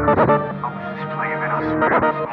I this just playing, and I swear.